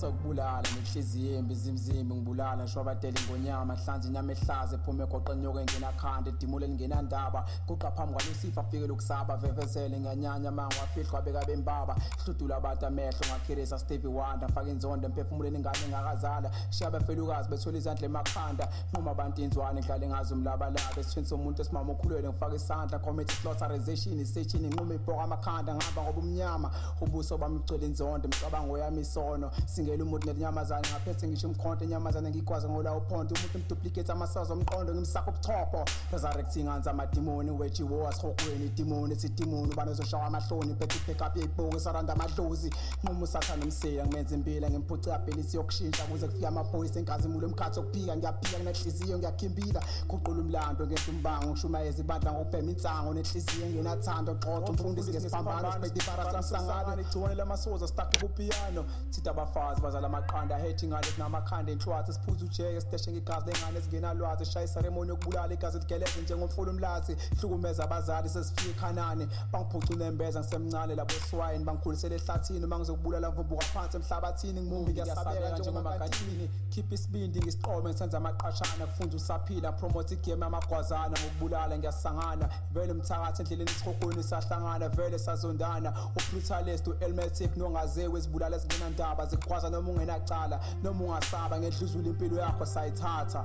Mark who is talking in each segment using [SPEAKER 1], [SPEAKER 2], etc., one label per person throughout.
[SPEAKER 1] sokubulala nenhliziyo embi zimzimbi ngibulala ngisho abadela ingonyama hlanze inyama ehlaza ephume egoqeni yoke engenakhanda edimule elingenandaba kuqa phambi kwalesifa afike lokusaba vevezele nganyanya mango wafihlwa beka bembaba. Hludula abantu amehlo ngakhirisa stevie wonder faka inzondo emphefumuleni ingane engakazala. Shiya abafelukazi bethwele izandla emakhanda. Nquma abantu inzwane ngihlale ngazi umlabalaba. Esithweni somuntu esimama okhulelwe ngifaka isandla committee slaughterization isechini nquma ibhoka amakhanda ngihamba ngoba umnyama ubuso bami bugcwele inzondo imicabango yami isono. Singela umuntu nelinyamazane ngaphethe ngisho umkhonto inyamazane ngikwazi ngola uphondo umuntu ngiduplicate amasazo omqondo ngimsaka ubuchopho resurrecting anza amadimoni wejiwo asihokweni idimoni sidimoni ubani ozoshawa amahloni? Phethe i-backup yeyibhuku saranda amadlozi nquma usathane umsila ngimenza impila ngimphuce abhelisi yokushintsha kuze kufike amaphoyisa enkazimulo emkhathi okuphika ngiyaphika nginenhliziyo ngiyakhimbila guqula umlando ngento umbango ngishumayeza ibandla ngokubhema insango nenhliziyo engenathando xoxa umfundisi ngesiphambano sibhede ibarasamisangane igciwane lamasoza stakhe kupiyano thitha abafazi bazala amaqanda ahethi ingane zinamakhanda enhlwathi siphuza ujeke siteshe ngegazi lengane ezingenalwazi shaya iseremoni yokubulala igazi ligeleze njengomfula umlazi. Hlukumeza abazali sesifike ekhanani bangiphuca unembeza ngisemncane labo swine bangikhulisele ehlathini uma ngizokubulala ngivumbuka phansi emhlabathini ngimumbi ngiyasabeka njengomagatini khipha isibindi ngisiqome ngisenza amaqashana kufunza usaphila promote igame yamagwazana ngokubulala ngiyasangana. Vele umthakathi endleleni sahlangana vele sazondana. Ubrutalist u-elmatic nongazewe ezibulala ezingenandaba noma ungenacala noma ungasaba ngedluzula impilo yakho sayithatha.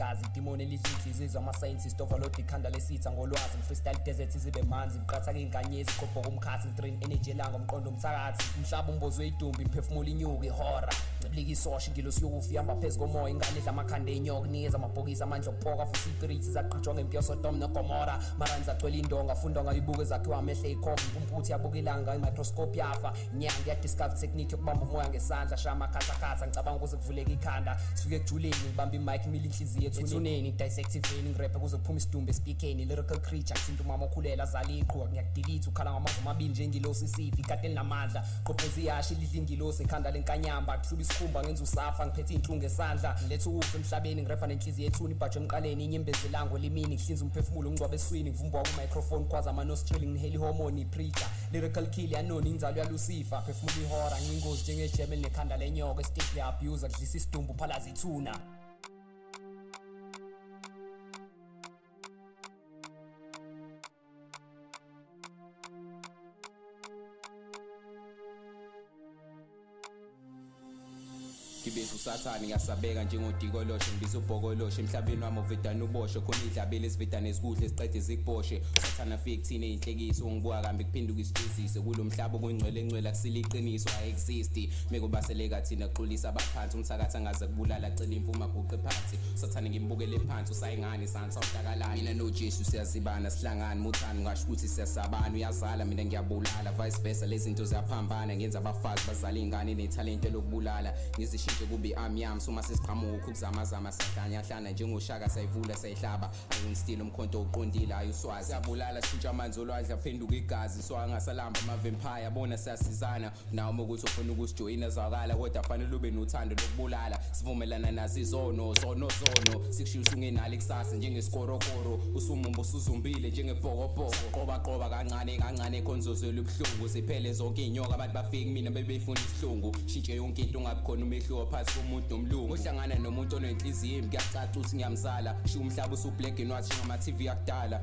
[SPEAKER 2] Impumputha ngegazi itimoni elidla inhliziyo ama-scientist overload ikhanda lesitha ngolwazi freestyle desert izibe manzi ngiqatha key'nkanyezi iqobhoka umkhathi ngitrin energy elanga umqondo umthakathi umhlaba umbozwe idumbi imphefumulo inyuka ihora. Ncibilika isosha ingilosi yokufa ihamba phezu komoya ingane edla amakhanda enyoka kunikeza amabhokisi amandla okupoka futhi zaqhutshwa ngempiyo sodom nogomora. Maranzi agcwele indonga funda ngayibuko ezakhiwa amehlo ey'khova impumputhe yabuka ilanga imicroscope yafa. Inyanga yadiscover yokubamba umoya ngesandla shaya amakhathakhatha ngicabanga ukuze kuvuleka ikhanda. Sifike ngibamba imike imile inhliziyo ethuneni ngirephe kuze kuphuma isidumbu esipikeni lyrical creature kusinto umama okhulela azala ngiyakudilitha ukhala amabili njengilosi isifi ikade linamandla qopheza iyashi lidla ingilosi ekhanda lenkanyamba kuhluba isikhumba ngenza usafa ngiphethe iy'nhlungu esandla. Ngiletha ukufa emhlabeni ngirepha nenhliziyo ethuni ibhajwe emqaleni inyembezi elango elimini ngihlinza umphefumulo ngingcwaba eswini ngivumbwa kumicrophone khwaza amanostril ngihela ihormone ipreacher. Lyrical kill yanoni inzalo yalusifa phefumula ihora ngiyingozi njengejeme elinekhanda lenyoka estate le-abuser kudlisa isidumbu phalaza ithuna.
[SPEAKER 3] Ngibeza usathane ngiyasabeka njengodikoloshwe ngibiza ubhokoloshe emhlabeni wami uvedane uboshe khona idlabele esivedane ezikuhle siqede zikuboshe. Usathane afike kuthina iy'nhlekiso ungibuka kambi kuphenduka isijezise kulo mhlaba okuyingcwele engcwele akusile iqiniso ayi-existi mekubaseleka thina xolisa abaphansi umthakathi angaze kubulala acela imvuma aguqe phansi. Usathane ngimbukele phansi usayingane sansa udakalani mina nojesu siyazibana sihlangane muthani ngasho ukuthi siyasabana uyazala mina ngiyabulala vice versa lezi zinto ziyaphambana ngenza abafazi bazala iy'ngane nethalente lokubulala ngizishintshe kube amyami soma sesiqhamuka ukuzamazama siyahlanya njengoshaka sayivula sayihlaba. Ayungistile umkhonto uqondile ayi uswazi. Siyabulala shintsha amanzi olwandle aphenduka igazi so angasalamba amavempire abona siyasizana. Nawe uma ukuthi ufuna ukusijoyina zwakala kodwa fanele ube nothando lokubulala. Sivumelana nazo izono zono. Zono sikushisa ungenalo ikusasa njengesikorokoro. Usumumbo usuzumbile njengebhokobhoko qoba qoba kancane kancane ekhonzozela ubuhlungu ziphele zonke iy'nyoka abantu bafike kumina bebefuna isihlungu. Shintshe yonke into ungabi khona umehluko. Phakathi komuntu nomlungu uhlangana nomuntu onenhliziyo imbi kuyacaca ukuthi ngiyamzala. Sho umhlaba usublack and white njengama-tv yakudala